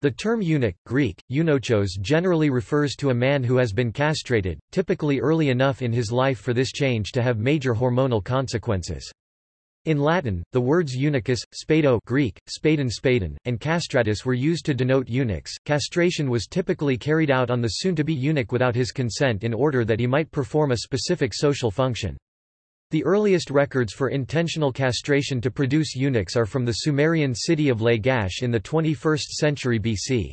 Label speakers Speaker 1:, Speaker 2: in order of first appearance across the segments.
Speaker 1: The term eunuch, Greek, eunochos generally refers to a man who has been castrated, typically early enough in his life for this change to have major hormonal consequences. In Latin, the words eunuchus, spado Greek, spadon spadon, and castratus were used to denote eunuchs. Castration was typically carried out on the soon-to-be eunuch without his consent in order that he might perform a specific social function. The earliest records for intentional castration to produce eunuchs are from the Sumerian city of Lagash in the 21st century BC.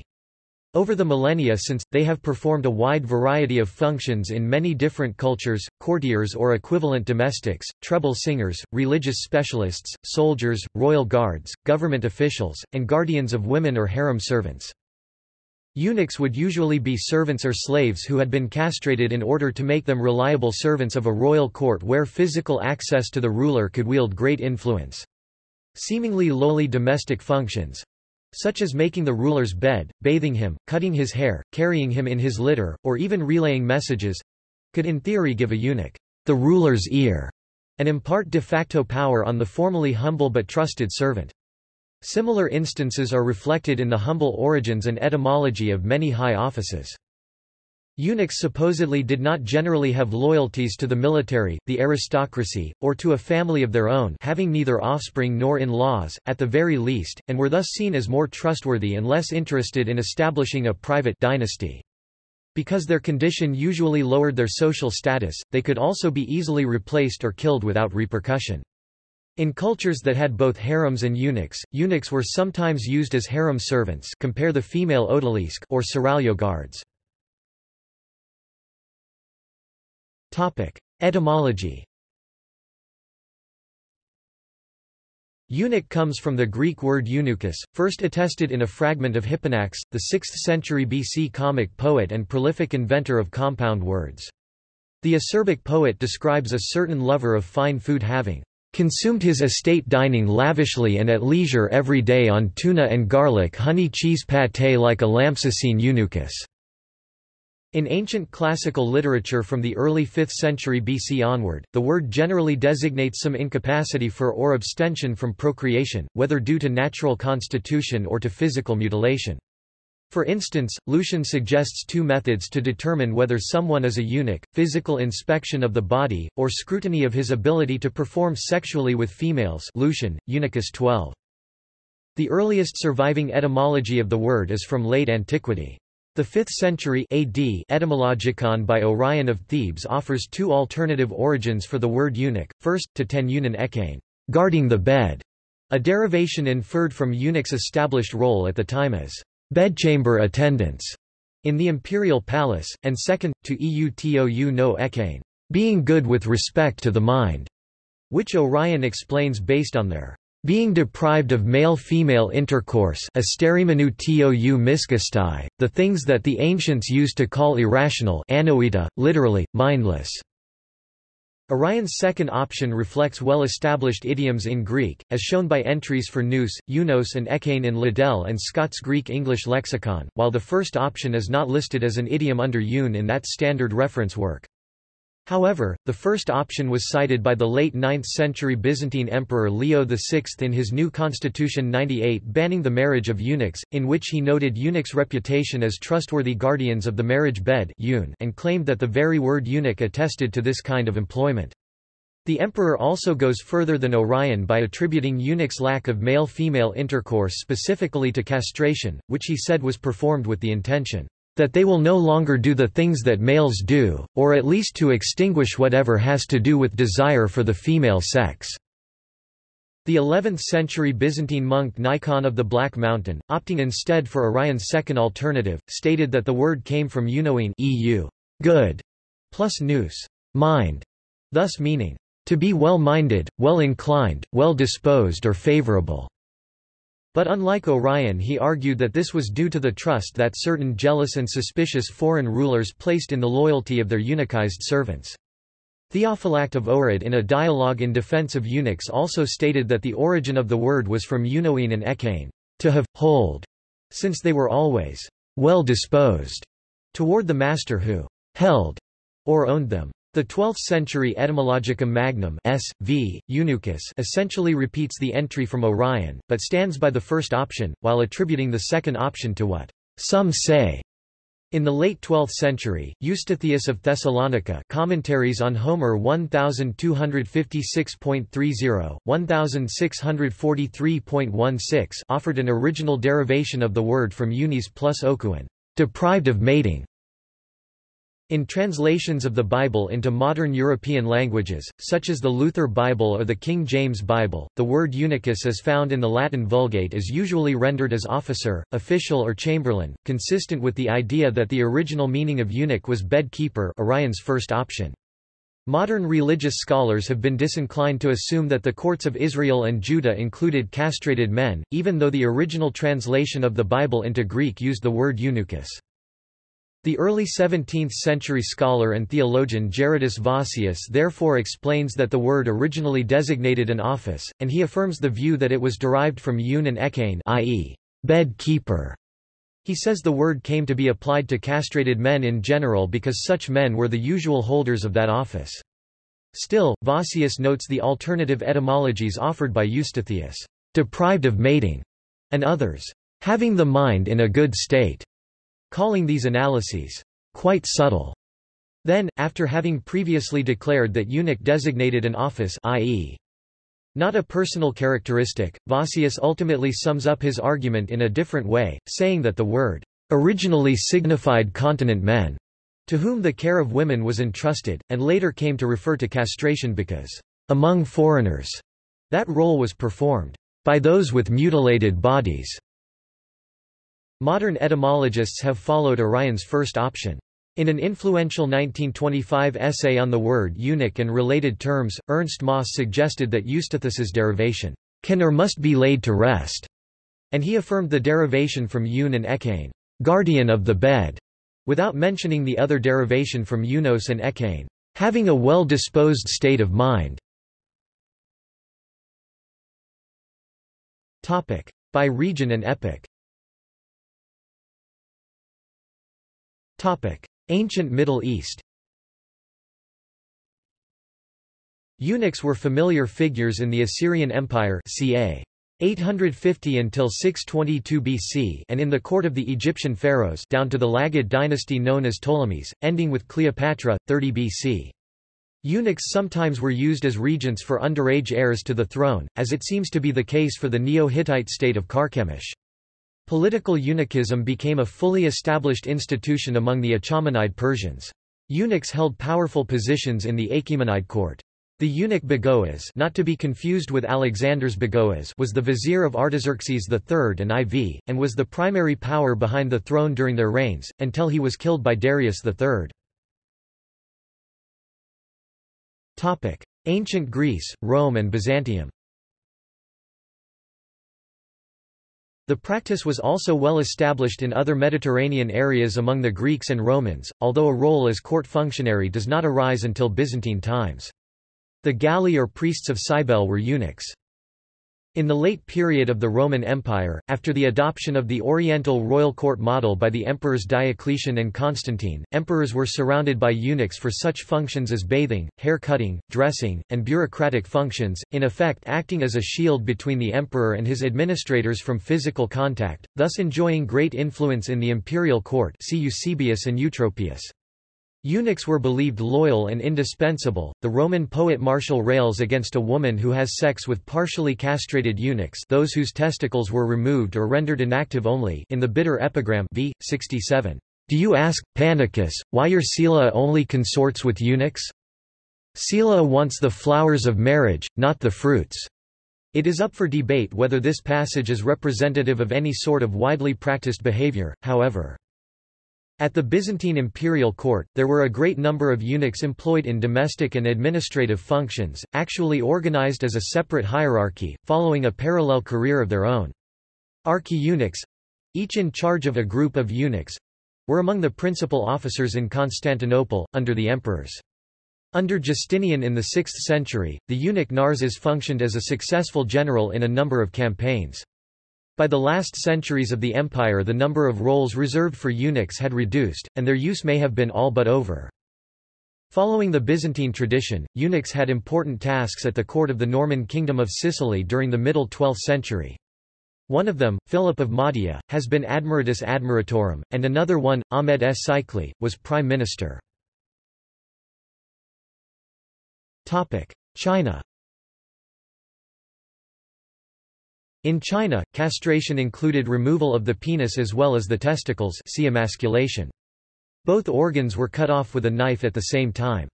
Speaker 1: Over the millennia since, they have performed a wide variety of functions in many different cultures, courtiers or equivalent domestics, treble singers, religious specialists, soldiers, royal guards, government officials, and guardians of women or harem servants. Eunuchs would usually be servants or slaves who had been castrated in order to make them reliable servants of a royal court where physical access to the ruler could wield great influence. Seemingly lowly domestic functions, such as making the ruler's bed, bathing him, cutting his hair, carrying him in his litter, or even relaying messages, could in theory give a eunuch the ruler's ear and impart de facto power on the formerly humble but trusted servant. Similar instances are reflected in the humble origins and etymology of many high offices. Eunuchs supposedly did not generally have loyalties to the military, the aristocracy, or to a family of their own having neither offspring nor in-laws, at the very least, and were thus seen as more trustworthy and less interested in establishing a private dynasty. Because their condition usually lowered their social status, they could also be easily replaced or killed without repercussion. In cultures that had both harems and eunuchs, eunuchs were sometimes used as harem servants compare the female odalisque or seraglio guards. Etymology Eunuch comes from the Greek word eunuchus, first attested in a fragment of Hipponax, the 6th century BC comic poet and prolific inventor of compound words. The acerbic poet describes a certain lover of fine food having consumed his estate dining lavishly and at leisure every day on tuna and garlic honey cheese pâté like a Lampsacene eunuchus. In ancient classical literature from the early 5th century BC onward, the word generally designates some incapacity for or abstention from procreation, whether due to natural constitution or to physical mutilation. For instance, Lucian suggests two methods to determine whether someone is a eunuch, physical inspection of the body, or scrutiny of his ability to perform sexually with females Lucian, Eunuchus 12. The earliest surviving etymology of the word is from late antiquity. The 5th century AD Etymologicon by Orion of Thebes offers two alternative origins for the word eunuch, first, to ten eunon ekain, guarding the bed, a derivation inferred from eunuch's established role at the time as bedchamber attendants in the imperial palace, and second, to eutou no ekain, being good with respect to the mind, which Orion explains based on their being deprived of male-female intercourse the things that the ancients used to call irrational anoita, literally, mindless. Orion's second option reflects well-established idioms in Greek, as shown by entries for nous, eunos and ekane in Liddell and Scott's Greek-English lexicon, while the first option is not listed as an idiom under eun in that standard reference work. However, the first option was cited by the late 9th-century Byzantine Emperor Leo VI in his new Constitution 98 banning the marriage of eunuchs, in which he noted eunuchs' reputation as trustworthy guardians of the marriage bed and claimed that the very word eunuch attested to this kind of employment. The emperor also goes further than Orion by attributing eunuchs' lack of male-female intercourse specifically to castration, which he said was performed with the intention that they will no longer do the things that males do, or at least to extinguish whatever has to do with desire for the female sex. The 11th-century Byzantine monk Nikon of the Black Mountain, opting instead for Orion's second alternative, stated that the word came from eunoin EU, good, plus nous, mind, thus meaning, to be well-minded, well-inclined, well-disposed or favorable. But unlike Orion he argued that this was due to the trust that certain jealous and suspicious foreign rulers placed in the loyalty of their eunuchized servants. Theophylact of Ohrid in a dialogue in defense of eunuchs also stated that the origin of the word was from eunoin and ekain, to have, hold, since they were always well disposed toward the master who held or owned them. The 12th-century Etymologicum Magnum S. v. Eunuchus essentially repeats the entry from Orion, but stands by the first option, while attributing the second option to what some say. In the late 12th century, Eustathius of Thessalonica Commentaries on Homer 1256.30, 1643.16 offered an original derivation of the word from unis plus okuan, deprived of mating. In translations of the Bible into modern European languages, such as the Luther Bible or the King James Bible, the word eunuchus as found in the Latin Vulgate is usually rendered as officer, official or chamberlain, consistent with the idea that the original meaning of eunuch was bed keeper Orion's first option. Modern religious scholars have been disinclined to assume that the courts of Israel and Judah included castrated men, even though the original translation of the Bible into Greek used the word eunuchus. The early 17th-century scholar and theologian Gerardus Vossius therefore explains that the word originally designated an office, and he affirms the view that it was derived from eun and ekain i.e., bed keeper. He says the word came to be applied to castrated men in general because such men were the usual holders of that office. Still, Vossius notes the alternative etymologies offered by Eustathius, deprived of mating, and others, having the mind in a good state calling these analyses quite subtle. Then, after having previously declared that eunuch designated an office i.e. not a personal characteristic, Vossius ultimately sums up his argument in a different way, saying that the word originally signified continent men, to whom the care of women was entrusted, and later came to refer to castration because, among foreigners, that role was performed by those with mutilated bodies. Modern etymologists have followed Orion's first option. In an influential 1925 essay on the word eunuch and related terms, Ernst Maass suggested that Eustathius's derivation can or must be laid to rest, and he affirmed the derivation from eun and ekain, guardian of the bed, without mentioning the other derivation from eunos and ekain, having a well-disposed state of mind. By region and epoch Ancient Middle East Eunuchs were familiar figures in the Assyrian Empire ca. 850 until 622 BC and in the court of the Egyptian pharaohs down to the Lagid dynasty known as Ptolemies, ending with Cleopatra, 30 BC. Eunuchs sometimes were used as regents for underage heirs to the throne, as it seems to be the case for the Neo-Hittite state of Carchemish. Political eunuchism became a fully established institution among the Achaemenid Persians. Eunuchs held powerful positions in the Achaemenid court. The eunuch Bagoas not to be confused with Alexander's Bagoas was the vizier of Artaxerxes III and IV, and was the primary power behind the throne during their reigns, until he was killed by Darius III. Ancient Greece, Rome and Byzantium The practice was also well established in other Mediterranean areas among the Greeks and Romans, although a role as court functionary does not arise until Byzantine times. The Galli or priests of Cybele were eunuchs. In the late period of the Roman Empire, after the adoption of the Oriental royal court model by the emperors Diocletian and Constantine, emperors were surrounded by eunuchs for such functions as bathing, hair cutting, dressing, and bureaucratic functions, in effect acting as a shield between the emperor and his administrators from physical contact, thus enjoying great influence in the imperial court see Eusebius and Eutropius. Eunuchs were believed loyal and indispensable. The Roman poet Martial rails against a woman who has sex with partially castrated eunuchs, those whose testicles were removed or rendered inactive only, in the bitter epigram v. 67. Do you ask, Panicus, why your Scylla only consorts with eunuchs? Scylla wants the flowers of marriage, not the fruits. It is up for debate whether this passage is representative of any sort of widely practiced behavior, however. At the Byzantine imperial court, there were a great number of eunuchs employed in domestic and administrative functions, actually organized as a separate hierarchy, following a parallel career of their own. Archi-eunuchs—each in charge of a group of eunuchs—were among the principal officers in Constantinople, under the emperors. Under Justinian in the 6th century, the eunuch Narses functioned as a successful general in a number of campaigns. By the last centuries of the empire the number of roles reserved for eunuchs had reduced, and their use may have been all but over. Following the Byzantine tradition, eunuchs had important tasks at the court of the Norman Kingdom of Sicily during the middle 12th century. One of them, Philip of Mahdia, has been Admiratus Admiratorum, and another one, Ahmed S. Sikli, was prime minister. China In China, castration included removal of the penis as well as the testicles see emasculation. Both organs were cut off with a knife at the same time.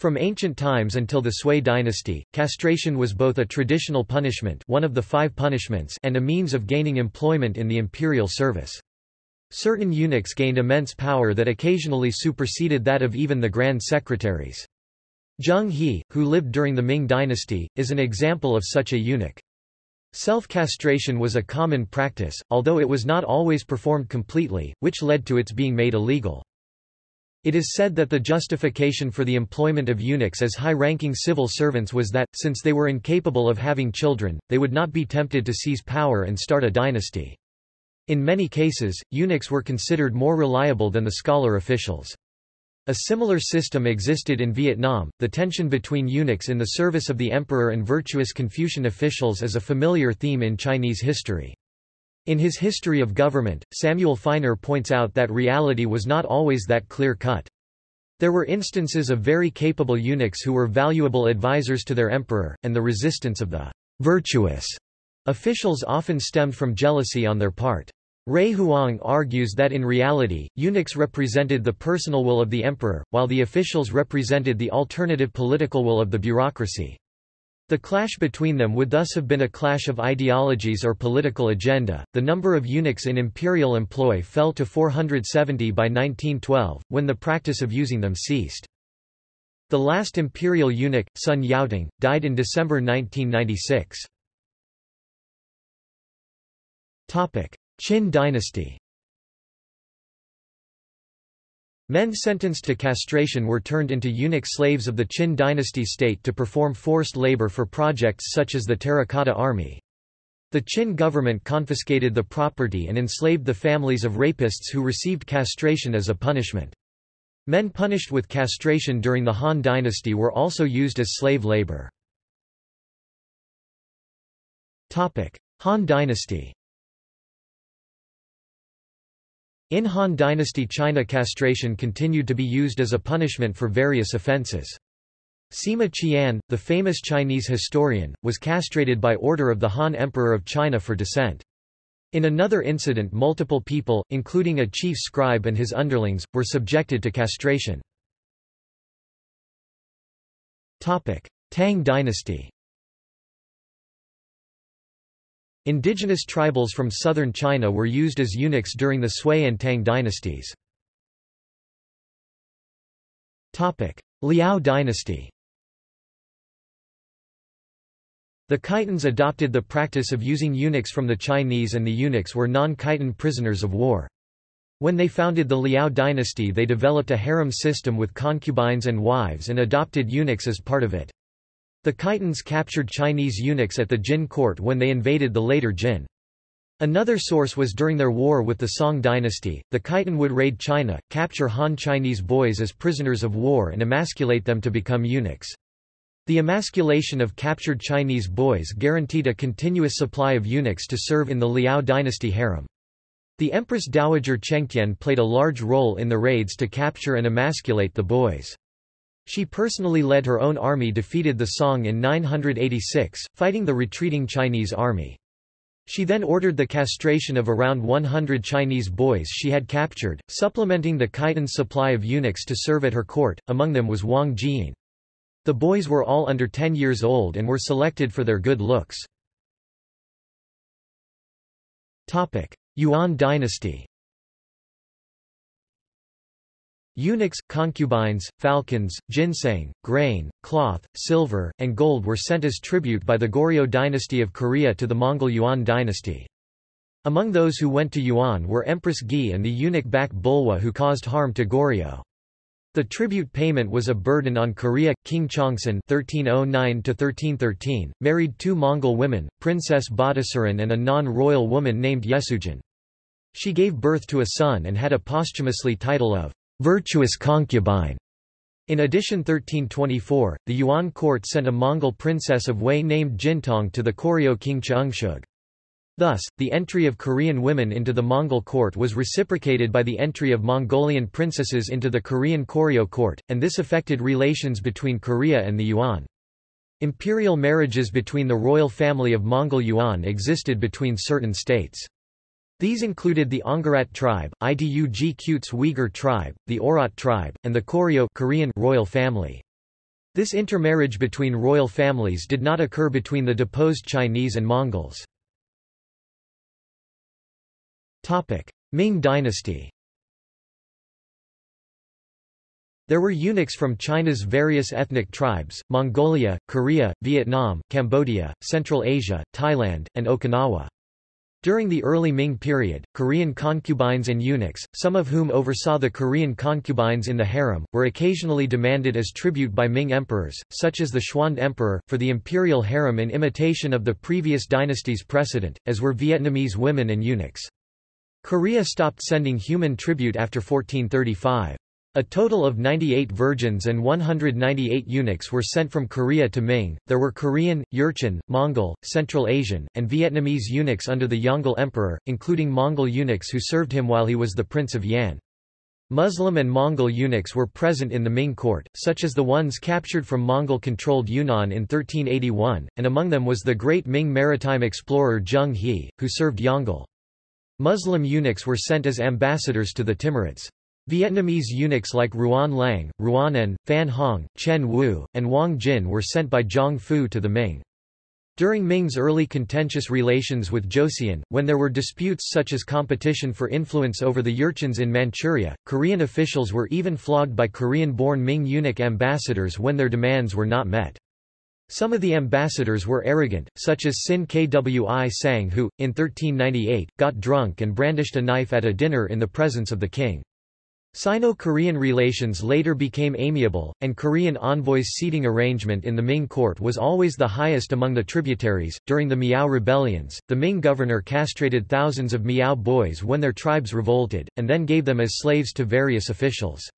Speaker 1: From ancient times until the Sui dynasty, castration was both a traditional punishment one of the five punishments and a means of gaining employment in the imperial service. Certain eunuchs gained immense power that occasionally superseded that of even the grand secretaries. Zheng He, who lived during the Ming dynasty, is an example of such a eunuch. Self-castration was a common practice, although it was not always performed completely, which led to its being made illegal. It is said that the justification for the employment of eunuchs as high-ranking civil servants was that, since they were incapable of having children, they would not be tempted to seize power and start a dynasty. In many cases, eunuchs were considered more reliable than the scholar officials. A similar system existed in Vietnam. The tension between eunuchs in the service of the emperor and virtuous Confucian officials is a familiar theme in Chinese history. In his History of Government, Samuel Finer points out that reality was not always that clear-cut. There were instances of very capable eunuchs who were valuable advisers to their emperor, and the resistance of the virtuous officials often stemmed from jealousy on their part. Ray Huang argues that in reality, eunuchs represented the personal will of the emperor, while the officials represented the alternative political will of the bureaucracy. The clash between them would thus have been a clash of ideologies or political agenda. The number of eunuchs in imperial employ fell to 470 by 1912, when the practice of using them ceased. The last imperial eunuch, Sun Yaoting, died in December 1996. Topic: Qin dynasty. Men sentenced to castration were turned into eunuch slaves of the Qin dynasty state to perform forced labor for projects such as the Terracotta Army. The Qin government confiscated the property and enslaved the families of rapists who received castration as a punishment. Men punished with castration during the Han dynasty were also used as slave labor. Han dynasty In Han Dynasty China castration continued to be used as a punishment for various offences. Sima Qian, the famous Chinese historian, was castrated by order of the Han Emperor of China for dissent. In another incident multiple people, including a chief scribe and his underlings, were subjected to castration. Tang dynasty Indigenous tribals from southern China were used as eunuchs during the Sui and Tang dynasties. Liao dynasty The Khitans adopted the practice of using eunuchs from the Chinese and the eunuchs were non-Khitan prisoners of war. When they founded the Liao dynasty they developed a harem system with concubines and wives and adopted eunuchs as part of it. The Khitans captured Chinese eunuchs at the Jin court when they invaded the later Jin. Another source was during their war with the Song dynasty, the Khitan would raid China, capture Han Chinese boys as prisoners of war and emasculate them to become eunuchs. The emasculation of captured Chinese boys guaranteed a continuous supply of eunuchs to serve in the Liao dynasty harem. The Empress Dowager Chengtian played a large role in the raids to capture and emasculate the boys. She personally led her own army defeated the Song in 986, fighting the retreating Chinese army. She then ordered the castration of around 100 Chinese boys she had captured, supplementing the Khitan supply of eunuchs to serve at her court, among them was Wang Jiying. The boys were all under 10 years old and were selected for their good looks. Yuan dynasty Eunuchs, concubines, falcons, ginseng, grain, cloth, silver, and gold were sent as tribute by the Goryeo dynasty of Korea to the Mongol Yuan dynasty. Among those who went to Yuan were Empress Gi and the eunuch Bak Bulwa who caused harm to Goryeo. The tribute payment was a burden on Korea. King Chungseon (1309–1313) married two Mongol women, Princess Badasuran and a non-royal woman named Yesujin. She gave birth to a son and had a posthumously title of virtuous concubine. In addition 1324, the Yuan court sent a Mongol princess of Wei named Jintong to the Koryo king Chungsuk. Thus, the entry of Korean women into the Mongol court was reciprocated by the entry of Mongolian princesses into the Korean Koryo court, and this affected relations between Korea and the Yuan. Imperial marriages between the royal family of Mongol Yuan existed between certain states. These included the Ongarat tribe, Idug Qutes Uyghur tribe, the Oirat tribe, and the Koryo Korean royal family. This intermarriage between royal families did not occur between the deposed Chinese and Mongols. Ming dynasty There were eunuchs from China's various ethnic tribes, Mongolia, Korea, Vietnam, Cambodia, Central Asia, Thailand, and Okinawa. During the early Ming period, Korean concubines and eunuchs, some of whom oversaw the Korean concubines in the harem, were occasionally demanded as tribute by Ming emperors, such as the Xuande Emperor, for the imperial harem in imitation of the previous dynasty's precedent, as were Vietnamese women and eunuchs. Korea stopped sending human tribute after 1435. A total of 98 virgins and 198 eunuchs were sent from Korea to Ming. There were Korean, Jurchen, Mongol, Central Asian, and Vietnamese eunuchs under the Yongle Emperor, including Mongol eunuchs who served him while he was the Prince of Yan. Muslim and Mongol eunuchs were present in the Ming court, such as the ones captured from Mongol-controlled Yunnan in 1381, and among them was the great Ming maritime explorer Zheng He, who served Yongle. Muslim eunuchs were sent as ambassadors to the Timurids. Vietnamese eunuchs like Ruan Lang, Ruan En, Phan Hong, Chen Wu, and Wang Jin were sent by Zhang Fu to the Ming. During Ming's early contentious relations with Joseon, when there were disputes such as competition for influence over the Jurchens in Manchuria, Korean officials were even flogged by Korean-born Ming eunuch ambassadors when their demands were not met. Some of the ambassadors were arrogant, such as Sin Kwi Sang who, in 1398, got drunk and brandished a knife at a dinner in the presence of the king. Sino-Korean relations later became amiable, and Korean envoys' seating arrangement in the Ming court was always the highest among the tributaries. During the Miao rebellions, the Ming governor castrated thousands of Miao boys when their tribes revolted, and then gave them as slaves to various officials.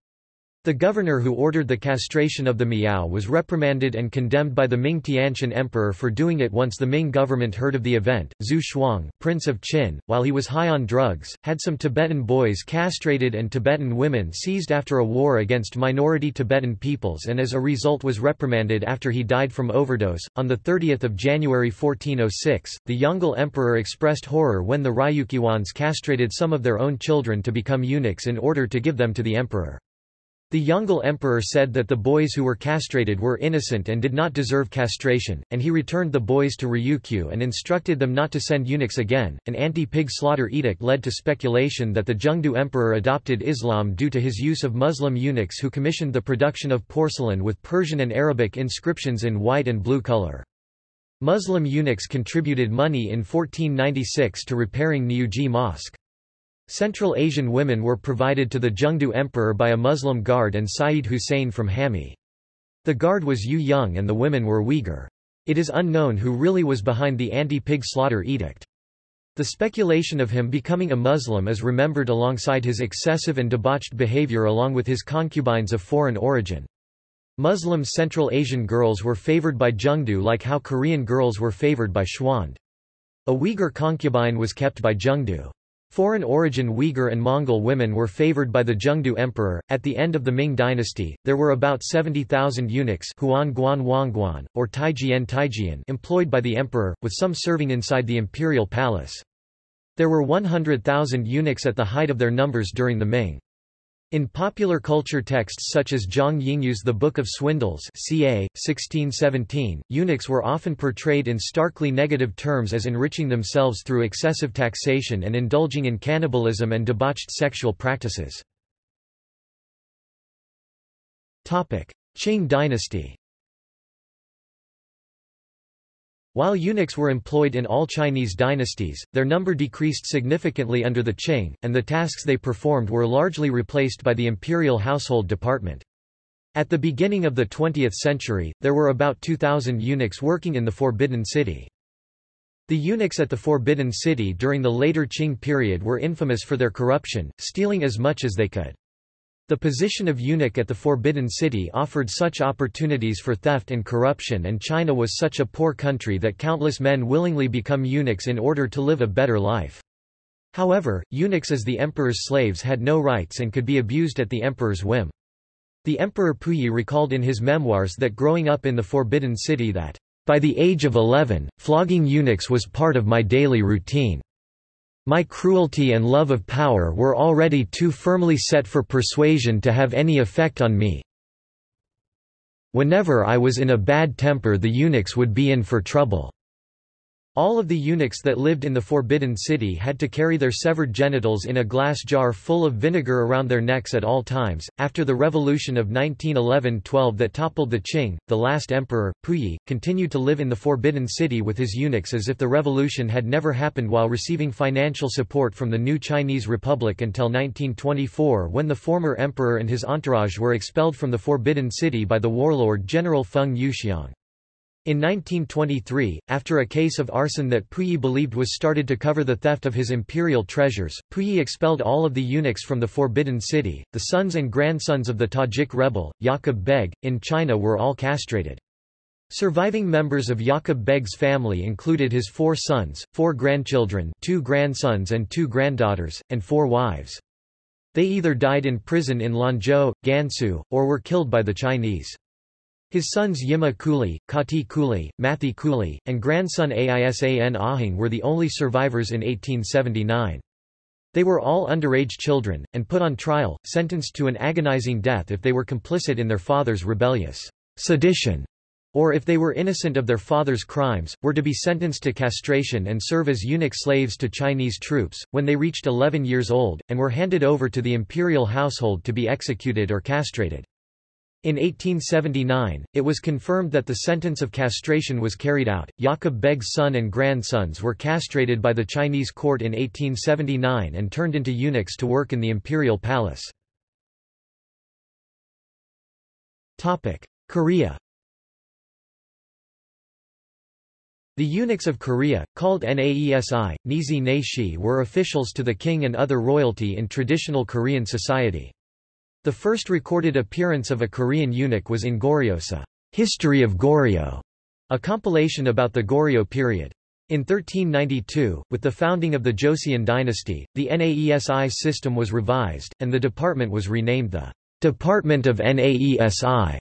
Speaker 1: The governor who ordered the castration of the Miao was reprimanded and condemned by the Ming Tianqian emperor for doing it once the Ming government heard of the event. Zhu Shuang, prince of Qin, while he was high on drugs, had some Tibetan boys castrated and Tibetan women seized after a war against minority Tibetan peoples and as a result was reprimanded after he died from overdose. On 30 January 1406, the Yongle emperor expressed horror when the Ryukyuans castrated some of their own children to become eunuchs in order to give them to the emperor. The Yongle emperor said that the boys who were castrated were innocent and did not deserve castration, and he returned the boys to Ryukyu and instructed them not to send eunuchs again. An anti-pig slaughter edict led to speculation that the Zhengde emperor adopted Islam due to his use of Muslim eunuchs who commissioned the production of porcelain with Persian and Arabic inscriptions in white and blue color. Muslim eunuchs contributed money in 1496 to repairing Niujie Mosque. Central Asian women were provided to the Zhengde emperor by a Muslim guard and Sayyid Hussein from Hami. The guard was Yu Young and the women were Uyghur. It is unknown who really was behind the anti-pig slaughter edict. The speculation of him becoming a Muslim is remembered alongside his excessive and debauched behavior along with his concubines of foreign origin. Muslim Central Asian girls were favored by Zhengde like how Korean girls were favored by Xuande. A Uyghur concubine was kept by Zhengde. Foreign origin Uyghur and Mongol women were favored by the Zhengde emperor. At the end of the Ming dynasty, there were about 70,000 eunuchs Huan Guan Wangguan, or Taijian Taijian employed by the emperor, with some serving inside the imperial palace. There were 100,000 eunuchs at the height of their numbers during the Ming. In popular culture texts such as Zhang Yingyu's The Book of Swindles ca. 1617, eunuchs were often portrayed in starkly negative terms as enriching themselves through excessive taxation and indulging in cannibalism and debauched sexual practices. Qing dynasty While eunuchs were employed in all Chinese dynasties, their number decreased significantly under the Qing, and the tasks they performed were largely replaced by the imperial household department. At the beginning of the 20th century, there were about 2,000 eunuchs working in the Forbidden City. The eunuchs at the Forbidden City during the later Qing period were infamous for their corruption, stealing as much as they could. The position of eunuch at the Forbidden City offered such opportunities for theft and corruption and China was such a poor country that countless men willingly become eunuchs in order to live a better life. However, eunuchs as the emperor's slaves had no rights and could be abused at the emperor's whim. The Emperor Puyi recalled in his memoirs that growing up in the Forbidden City that, "...by the age of eleven, flogging eunuchs was part of my daily routine." My cruelty and love of power were already too firmly set for persuasion to have any effect on me. Whenever I was in a bad temper the eunuchs would be in for trouble. All of the eunuchs that lived in the Forbidden City had to carry their severed genitals in a glass jar full of vinegar around their necks at all times. After the revolution of 1911-12 that toppled the Qing, the last emperor, Puyi, continued to live in the Forbidden City with his eunuchs as if the revolution had never happened while receiving financial support from the new Chinese Republic until 1924 when the former emperor and his entourage were expelled from the Forbidden City by the warlord General Feng Yuxiang. In 1923, after a case of arson that Puyi believed was started to cover the theft of his imperial treasures, Puyi expelled all of the eunuchs from the Forbidden City. The sons and grandsons of the Tajik rebel, Yaqub Beg, in China were all castrated. Surviving members of Yaqub Beg's family included his four sons, four grandchildren two grandsons and two granddaughters, and four wives. They either died in prison in Lanzhou, Gansu, or were killed by the Chinese. His sons Yima Kuli, Kati Kuli, Mathi Kuli, and grandson Aisan Ahang were the only survivors in 1879. They were all underage children, and put on trial, sentenced to an agonizing death if they were complicit in their father's rebellious sedition, or if they were innocent of their father's crimes, were to be sentenced to castration and serve as eunuch slaves to Chinese troops, when they reached 11 years old, and were handed over to the imperial household to be executed or castrated. In 1879, it was confirmed that the sentence of castration was carried out. Yaqub Beg's son and grandsons were castrated by the Chinese court in 1879 and turned into eunuchs to work in the imperial palace. Topic: Korea. The eunuchs of Korea, called Naesi, Nizi Neishi were officials to the king and other royalty in traditional Korean society. The first recorded appearance of a Korean eunuch was in Goryeosa, History of Goryeo, a compilation about the Goryeo period. In 1392, with the founding of the Joseon dynasty, the Naesi system was revised, and the department was renamed the Department of Naesi.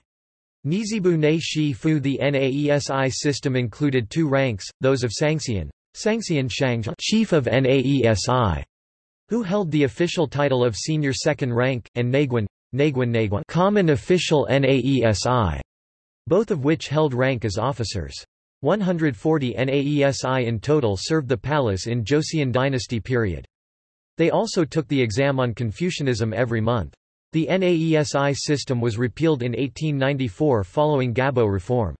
Speaker 1: Nizibu Ne Shi Fu The Naesi system included two ranks, those of Sangxian, Sangxian Shang chief of Naesi, who held the official title of senior second rank, and Naguan, Naguan Naguan common official Naesi, both of which held rank as officers. 140 Naesi in total served the palace in Joseon dynasty period. They also took the exam on Confucianism every month. The Naesi system was repealed in 1894 following Gabo reform.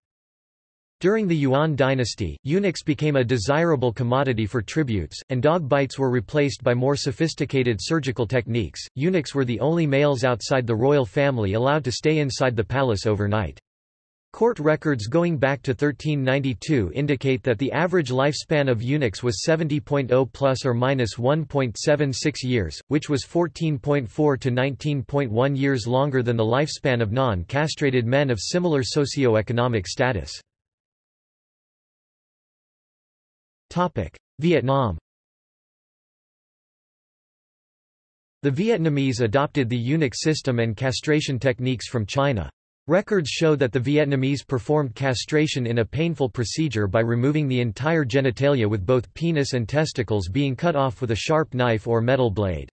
Speaker 1: During the Yuan dynasty, eunuchs became a desirable commodity for tributes, and dog bites were replaced by more sophisticated surgical techniques. Eunuchs were the only males outside the royal family allowed to stay inside the palace overnight. Court records going back to 1392 indicate that the average lifespan of eunuchs was 70.0 plus or minus 1.76 years, which was 14.4 to 19.1 years longer than the lifespan of non-castrated men of similar socio-economic status. Vietnam The Vietnamese adopted the eunuch system and castration techniques from China. Records show that the Vietnamese performed castration in a painful procedure by removing the entire genitalia with both penis and testicles being cut off with a sharp knife or metal blade.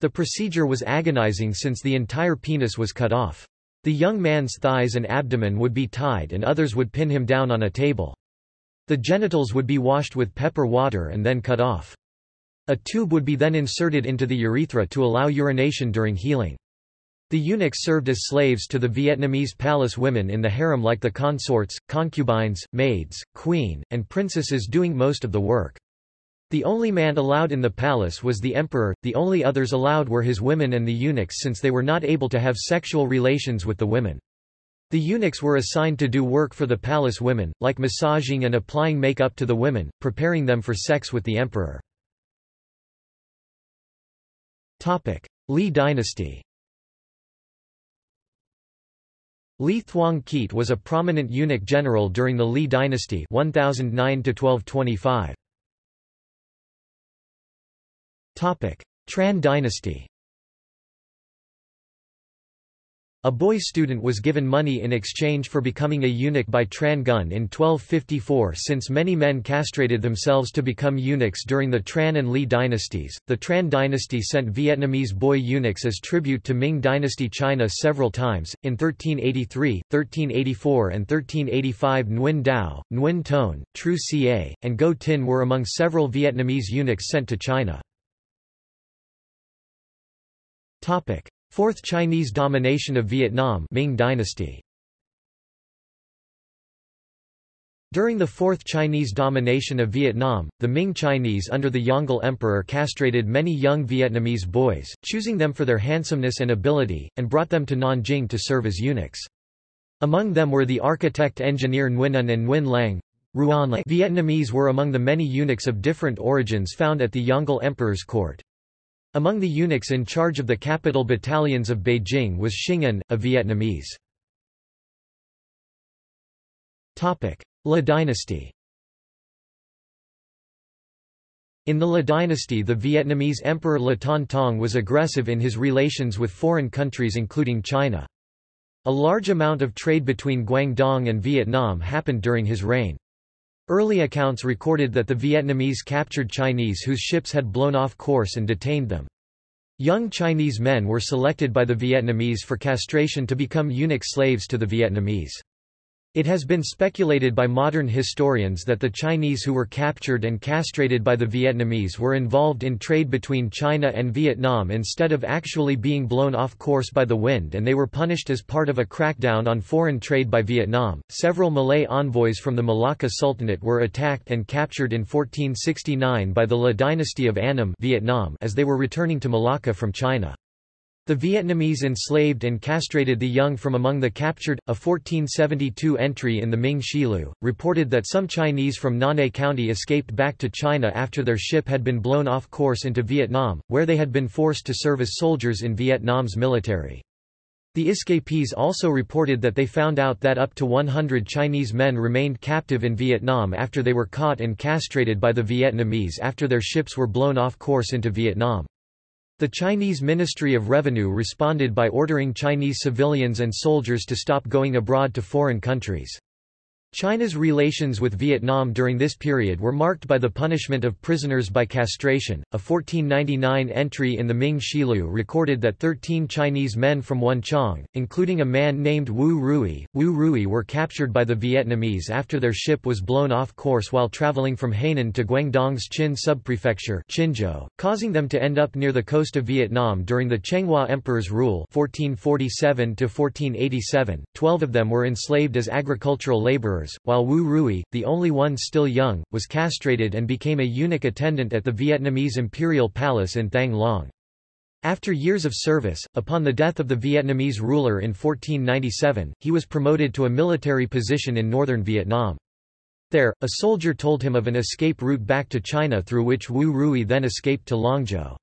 Speaker 1: The procedure was agonizing since the entire penis was cut off. The young man's thighs and abdomen would be tied and others would pin him down on a table. The genitals would be washed with pepper water and then cut off. A tube would be then inserted into the urethra to allow urination during healing. The eunuchs served as slaves to the Vietnamese palace women in the harem like the consorts, concubines, maids, queen, and princesses doing most of the work. The only man allowed in the palace was the emperor, the only others allowed were his women and the eunuchs since they were not able to have sexual relations with the women. The eunuchs were assigned to do work for the palace women, like massaging and applying makeup to the women, preparing them for sex with the emperor. Topic. Li dynasty Li Thuong Kiet was a prominent eunuch general during the Li dynasty 1009 -1225. Tran dynasty A boy student was given money in exchange for becoming a eunuch by Tran Gun in 1254 Since many men castrated themselves to become eunuchs during the Tran and Li dynasties, the Tran dynasty sent Vietnamese boy eunuchs as tribute to Ming dynasty China several times, in 1383, 1384 and 1385 Nguyen Dao, Nguyen Ton, Tru Ca, and Go Tin were among several Vietnamese eunuchs sent to China. Fourth Chinese domination of Vietnam Ming dynasty. During the Fourth Chinese domination of Vietnam, the Ming Chinese under the Yongle Emperor castrated many young Vietnamese boys, choosing them for their handsomeness and ability, and brought them to Nanjing to serve as eunuchs. Among them were the architect-engineer Nguyen An and Nguyen Lang. Vietnamese were among the many eunuchs of different origins found at the Yongle Emperor's court. Among the eunuchs in charge of the capital battalions of Beijing was Xing a Vietnamese. La dynasty In the La dynasty the Vietnamese Emperor La Ton Tong was aggressive in his relations with foreign countries including China. A large amount of trade between Guangdong and Vietnam happened during his reign. Early accounts recorded that the Vietnamese captured Chinese whose ships had blown off course and detained them. Young Chinese men were selected by the Vietnamese for castration to become eunuch slaves to the Vietnamese. It has been speculated by modern historians that the Chinese who were captured and castrated by the Vietnamese were involved in trade between China and Vietnam instead of actually being blown off course by the wind and they were punished as part of a crackdown on foreign trade by Vietnam. Several Malay envoys from the Malacca Sultanate were attacked and captured in 1469 by the La dynasty of Annam Vietnam as they were returning to Malacca from China. The Vietnamese enslaved and castrated the young from among the captured. A 1472 entry in the Ming Shilu reported that some Chinese from Nanhai County escaped back to China after their ship had been blown off course into Vietnam, where they had been forced to serve as soldiers in Vietnam's military. The escapees also reported that they found out that up to 100 Chinese men remained captive in Vietnam after they were caught and castrated by the Vietnamese after their ships were blown off course into Vietnam. The Chinese Ministry of Revenue responded by ordering Chinese civilians and soldiers to stop going abroad to foreign countries. China's relations with Vietnam during this period were marked by the punishment of prisoners by castration. A 1499 entry in the Ming Shilu recorded that 13 Chinese men from Wenchang, including a man named Wu Rui, Wu Rui were captured by the Vietnamese after their ship was blown off course while traveling from Hainan to Guangdong's Chin subprefecture, Qinzhou, causing them to end up near the coast of Vietnam during the Chenghua Emperor's rule 1447 to 1487. Twelve of them were enslaved as agricultural laborers while Wu Rui, the only one still young, was castrated and became a eunuch attendant at the Vietnamese imperial palace in Thang Long. After years of service, upon the death of the Vietnamese ruler in 1497, he was promoted to a military position in northern Vietnam. There, a soldier told him of an escape route back to China through which Wu Rui then escaped to Longzhou.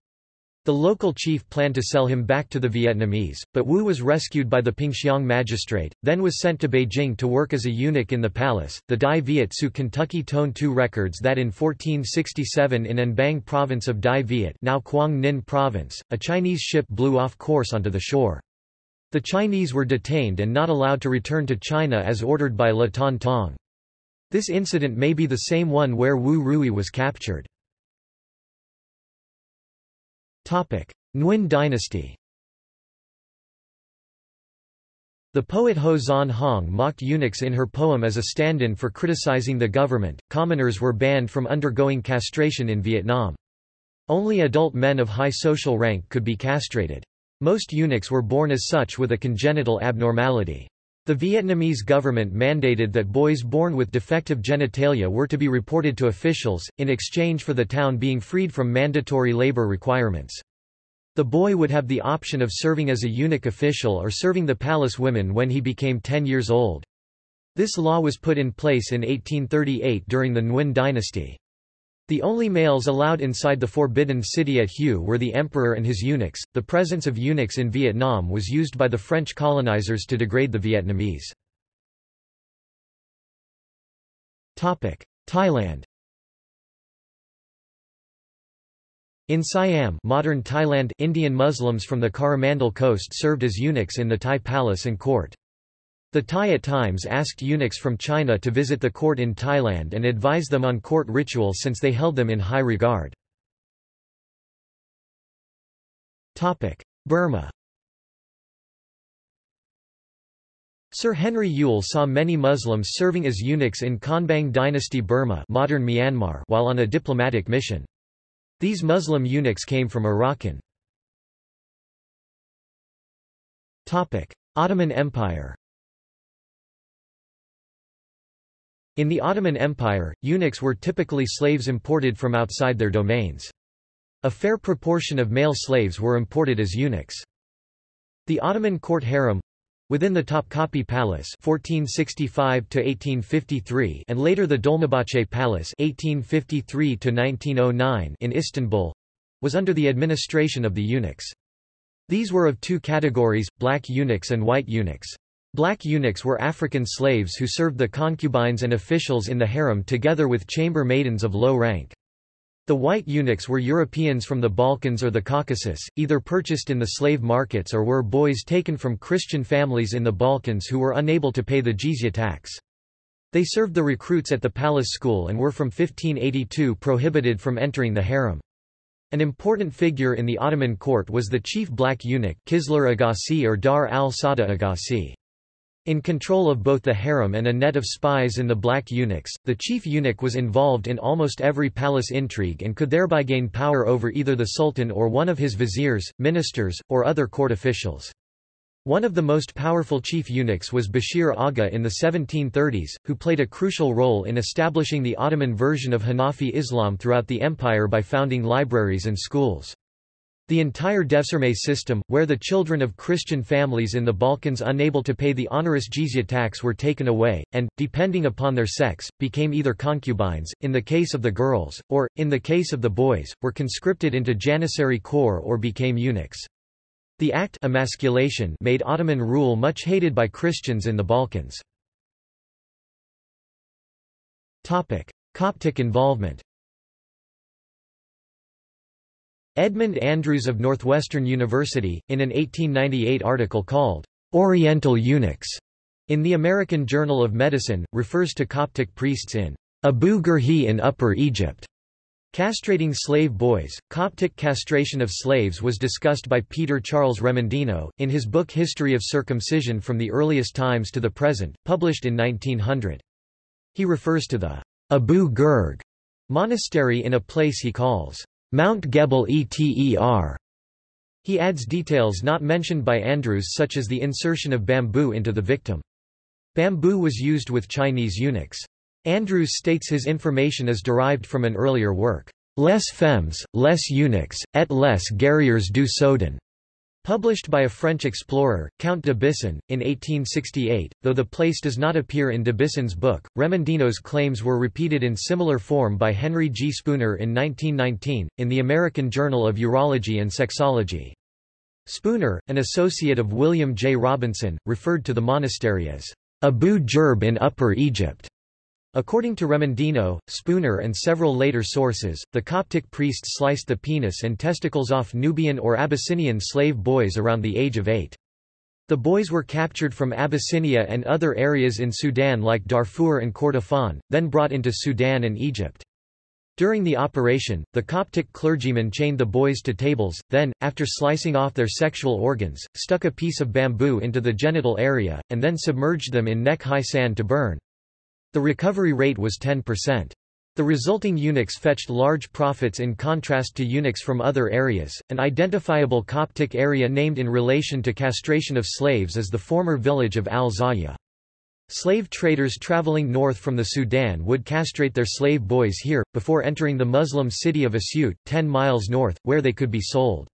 Speaker 1: The local chief planned to sell him back to the Vietnamese, but Wu was rescued by the Pingxiang magistrate, then was sent to Beijing to work as a eunuch in the palace. The Dai Viet Su Kentucky Tone 2 records that in 1467 in Anbang province of Dai Viet, now Quang Ninh province, a Chinese ship blew off course onto the shore. The Chinese were detained and not allowed to return to China as ordered by La Ton Tong. This incident may be the same one where Wu Rui was captured. Nguyen dynasty The poet Ho Xuan Huong mocked eunuchs in her poem as a stand-in for criticizing the government. Commoners were banned from undergoing castration in Vietnam. Only adult men of high social rank could be castrated. Most eunuchs were born as such with a congenital abnormality. The Vietnamese government mandated that boys born with defective genitalia were to be reported to officials, in exchange for the town being freed from mandatory labor requirements. The boy would have the option of serving as a eunuch official or serving the palace women when he became 10 years old. This law was put in place in 1838 during the Nguyen dynasty. The only males allowed inside the forbidden city at Hue were the emperor and his eunuchs. The presence of eunuchs in Vietnam was used by the French colonizers to degrade the Vietnamese. Topic: Thailand. In Siam, modern Thailand, Indian Muslims from the Coromandel coast served as eunuchs in the Thai palace and court. The Thai at times asked eunuchs from China to visit the court in Thailand and advise them on court ritual since they held them in high regard. Burma Sir Henry Yule saw many Muslims serving as eunuchs in Konbaung dynasty Burma modern Myanmar while on a diplomatic mission. These Muslim eunuchs came from Arakan. Ottoman Empire In the Ottoman Empire, eunuchs were typically slaves imported from outside their domains. A fair proportion of male slaves were imported as eunuchs. The Ottoman court harem within the Topkapi Palace 1465 1853 and later the Dolmabahce Palace 1853 1909 in Istanbul was under the administration of the eunuchs. These were of two categories, black eunuchs and white eunuchs. Black eunuchs were African slaves who served the concubines and officials in the harem together with chamber maidens of low rank. The white eunuchs were Europeans from the Balkans or the Caucasus, either purchased in the slave markets or were boys taken from Christian families in the Balkans who were unable to pay the jizya tax. They served the recruits at the palace school and were from 1582 prohibited from entering the harem. An important figure in the Ottoman court was the chief black eunuch Kislar Agassi or Dar al-Sada Agassi. In control of both the harem and a net of spies in the black eunuchs, the chief eunuch was involved in almost every palace intrigue and could thereby gain power over either the sultan or one of his viziers, ministers, or other court officials. One of the most powerful chief eunuchs was Bashir Aga in the 1730s, who played a crucial role in establishing the Ottoman version of Hanafi Islam throughout the empire by founding libraries and schools. The entire Devşirme system, where the children of Christian families in the Balkans unable to pay the onerous jizya tax were taken away, and, depending upon their sex, became either concubines, in the case of the girls, or, in the case of the boys, were conscripted into Janissary corps or became eunuchs. The act emasculation made Ottoman rule much hated by Christians in the Balkans. Coptic involvement Edmund Andrews of Northwestern University, in an 1898 article called, Oriental Eunuchs, in the American Journal of Medicine, refers to Coptic priests in Abu Gurhi in Upper Egypt. Castrating slave boys, Coptic castration of slaves was discussed by Peter Charles Remondino, in his book History of Circumcision from the Earliest Times to the Present, published in 1900. He refers to the Abu Gurg monastery in a place he calls Mount Gebel Eter. He adds details not mentioned by Andrews such as the insertion of bamboo into the victim. Bamboo was used with Chinese eunuchs. Andrews states his information is derived from an earlier work, Les femmes, les eunuchs, et les guerriers du Soudan, Published by a French explorer, Count de Bisson, in 1868, though the place does not appear in de Bisson's book, Remondino's claims were repeated in similar form by Henry G. Spooner in 1919, in the American Journal of Urology and Sexology. Spooner, an associate of William J. Robinson, referred to the monastery as Abu Jerb in Upper Egypt. According to Remondino, Spooner and several later sources, the Coptic priests sliced the penis and testicles off Nubian or Abyssinian slave boys around the age of eight. The boys were captured from Abyssinia and other areas in Sudan like Darfur and Kordofan, then brought into Sudan and Egypt. During the operation, the Coptic clergyman chained the boys to tables, then, after slicing off their sexual organs, stuck a piece of bamboo into the genital area, and then submerged them in neck-high sand to burn. The recovery rate was 10%. The resulting eunuchs fetched large profits in contrast to eunuchs from other areas. An identifiable Coptic area named in relation to castration of slaves is the former village of Al Zaya. Slave traders traveling north from the Sudan would castrate their slave boys here, before entering the Muslim city of Asyut, 10 miles north, where they could be sold.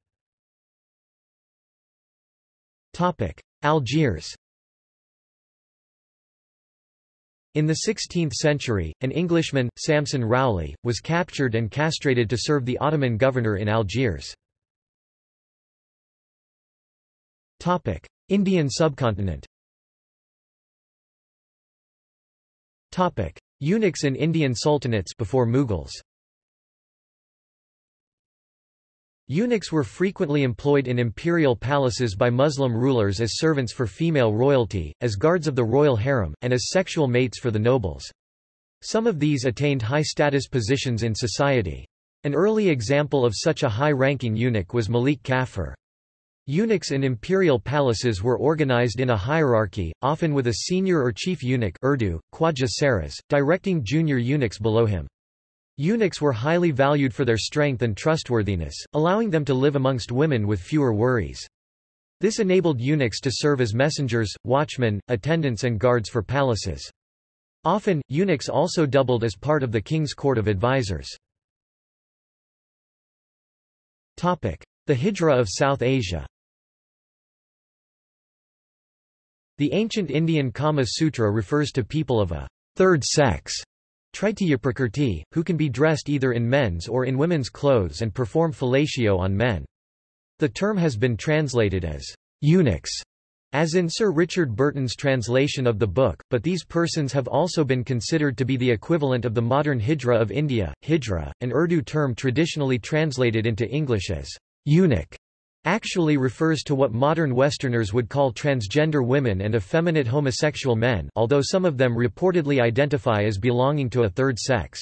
Speaker 1: Algiers In the 16th century, an Englishman, Samson Rowley, was captured and castrated to serve the Ottoman governor in Algiers. Indian subcontinent Eunuchs in Indian sultanates before Mughals Eunuchs were frequently employed in imperial palaces by Muslim rulers as servants for female royalty, as guards of the royal harem, and as sexual mates for the nobles. Some of these attained high-status positions in society. An early example of such a high-ranking eunuch was Malik Kafur. Eunuchs in imperial palaces were organized in a hierarchy, often with a senior or chief eunuch Urdu, Khwaja Saras, directing junior eunuchs below him. Eunuchs were highly valued for their strength and trustworthiness, allowing them to live amongst women with fewer worries. This enabled eunuchs to serve as messengers, watchmen, attendants and guards for palaces. Often, eunuchs also doubled as part of the king's court of advisers. The Hijra of South Asia The ancient Indian Kama Sutra refers to people of a third sex Tritiya Prakrti, who can be dressed either in men's or in women's clothes and perform fellatio on men. The term has been translated as eunuchs, as in Sir Richard Burton's translation of the book, but these persons have also been considered to be the equivalent of the modern Hijra of India, Hijra, an Urdu term traditionally translated into English as eunuch actually refers to what modern Westerners would call transgender women and effeminate homosexual men although some of them reportedly identify as belonging to a third sex.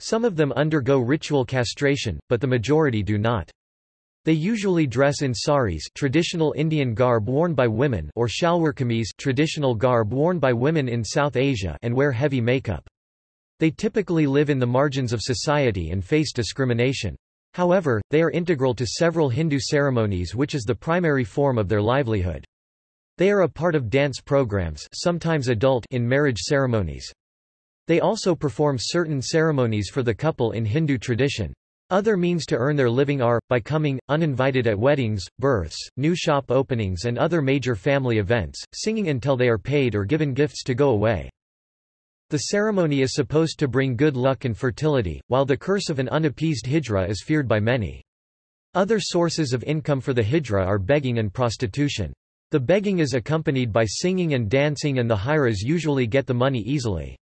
Speaker 1: Some of them undergo ritual castration, but the majority do not. They usually dress in saris traditional Indian garb worn by women or shalwar kameez traditional garb worn by women in South Asia and wear heavy makeup. They typically live in the margins of society and face discrimination. However, they are integral to several Hindu ceremonies which is the primary form of their livelihood. They are a part of dance programs sometimes adult in marriage ceremonies. They also perform certain ceremonies for the couple in Hindu tradition. Other means to earn their living are, by coming, uninvited at weddings, births, new shop openings and other major family events, singing until they are paid or given gifts to go away. The ceremony is supposed to bring good luck and fertility, while the curse of an unappeased hijra is feared by many. Other sources of income for the hijra are begging and prostitution. The begging is accompanied by singing and dancing and the hijras usually get the money easily.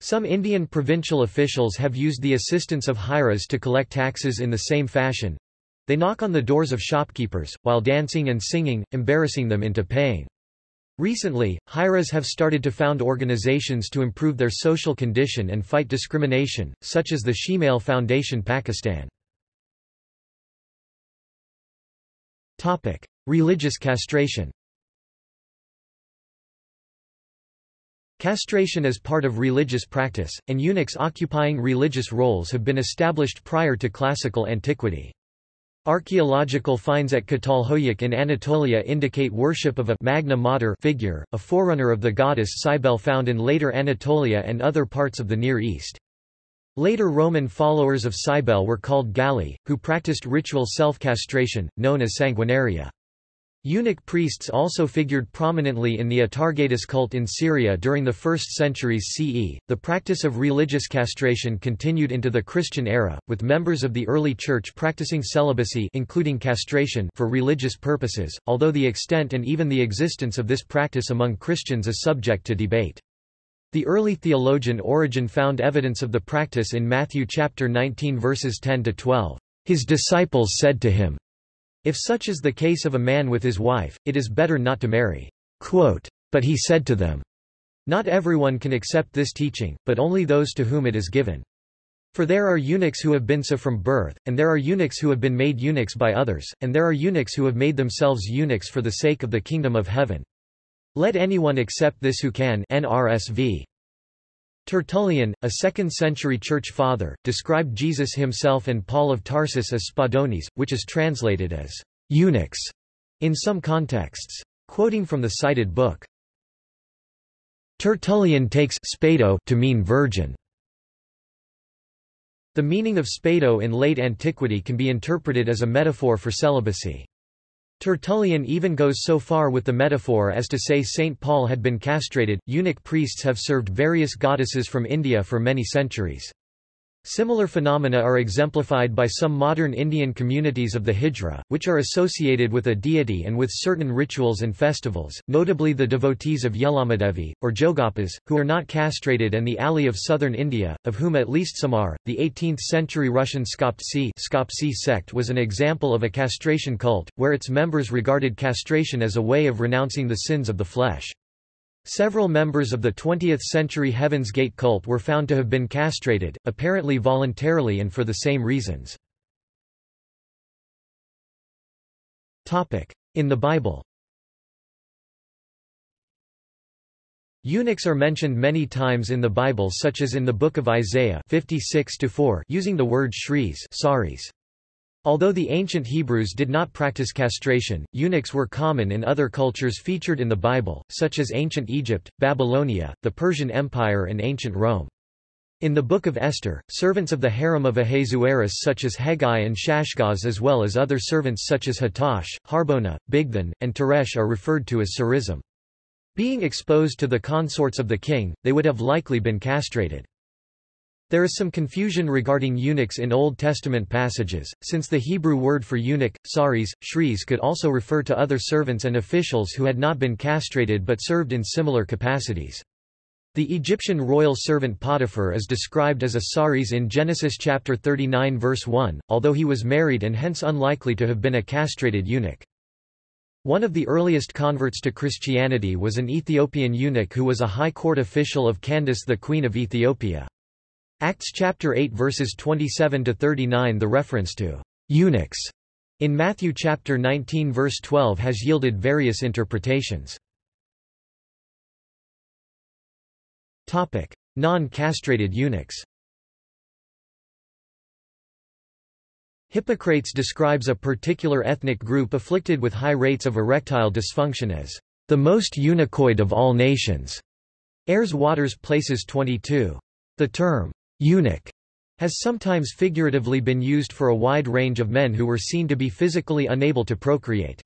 Speaker 1: Some Indian provincial officials have used the assistance of hijras to collect taxes in the same fashion. They knock on the doors of shopkeepers, while dancing and singing, embarrassing them into paying. Recently, Hijras have started to found organizations to improve their social condition and fight discrimination, such as the Shemale Foundation Pakistan. Topic. Religious castration Castration is part of religious practice, and eunuchs occupying religious roles have been established prior to classical antiquity. Archaeological finds at Catalhoyuk in Anatolia indicate worship of a Magna Mater figure, a forerunner of the goddess Cybele found in later Anatolia and other parts of the Near East. Later Roman followers of Cybele were called Galli, who practiced ritual self-castration, known as sanguinaria. Eunuch priests also figured prominently in the Atargatis cult in Syria during the 1st centuries CE. The practice of religious castration continued into the Christian era, with members of the early church practicing celibacy including castration for religious purposes, although the extent and even the existence of this practice among Christians is subject to debate. The early theologian Origen found evidence of the practice in Matthew chapter 19 verses 10 to 12. His disciples said to him, if such is the case of a man with his wife, it is better not to marry. Quote, but he said to them, Not everyone can accept this teaching, but only those to whom it is given. For there are eunuchs who have been so from birth, and there are eunuchs who have been made eunuchs by others, and there are eunuchs who have made themselves eunuchs for the sake of the kingdom of heaven. Let anyone accept this who can NRSV. Tertullian, a 2nd-century church father, described Jesus himself and Paul of Tarsus as spadones, which is translated as eunuchs in some contexts. Quoting from the cited book, Tertullian takes spado to mean virgin. The meaning of spado in late antiquity can be interpreted as a metaphor for celibacy. Tertullian even goes so far with the metaphor as to say St. Paul had been castrated. Eunuch priests have served various goddesses from India for many centuries. Similar phenomena are exemplified by some modern Indian communities of the Hijra, which are associated with a deity and with certain rituals and festivals, notably the devotees of Yellammadevi, or Jogappas, who are not castrated and the Ali of southern India, of whom at least some are. The 18th-century Russian Skoptsi sect was an example of a castration cult, where its members regarded castration as a way of renouncing the sins of the flesh. Several members of the 20th-century Heaven's Gate cult were found to have been castrated, apparently voluntarily and for the same reasons. In the Bible Eunuchs are mentioned many times in the Bible such as in the Book of Isaiah 56 using the word shris saris. Although the ancient Hebrews did not practice castration, eunuchs were common in other cultures featured in the Bible, such as ancient Egypt, Babylonia, the Persian Empire and ancient Rome. In the Book of Esther, servants of the harem of Ahasuerus such as Hegai and Shashgaz as well as other servants such as Hattush, Harbona, Bigthan, and Teresh are referred to as sarism. Being exposed to the consorts of the king, they would have likely been castrated. There is some confusion regarding eunuchs in Old Testament passages, since the Hebrew word for eunuch, saris, shris could also refer to other servants and officials who had not been castrated but served in similar capacities. The Egyptian royal servant Potiphar is described as a saris in Genesis chapter 39 verse 1, although he was married and hence unlikely to have been a castrated eunuch. One of the earliest converts to Christianity was an Ethiopian eunuch who was a high court official of Candace the Queen of Ethiopia. Acts chapter 8 verses 27 to 39 The reference to eunuchs in Matthew chapter 19 verse 12 has yielded various interpretations. Topic: Non-castrated eunuchs. Hippocrates describes a particular ethnic group afflicted with high rates of erectile dysfunction as the most eunuchoid of all nations. Airs Waters Places 22. The term Eunuch has sometimes figuratively been used for a wide range of men who were seen to be physically unable to procreate.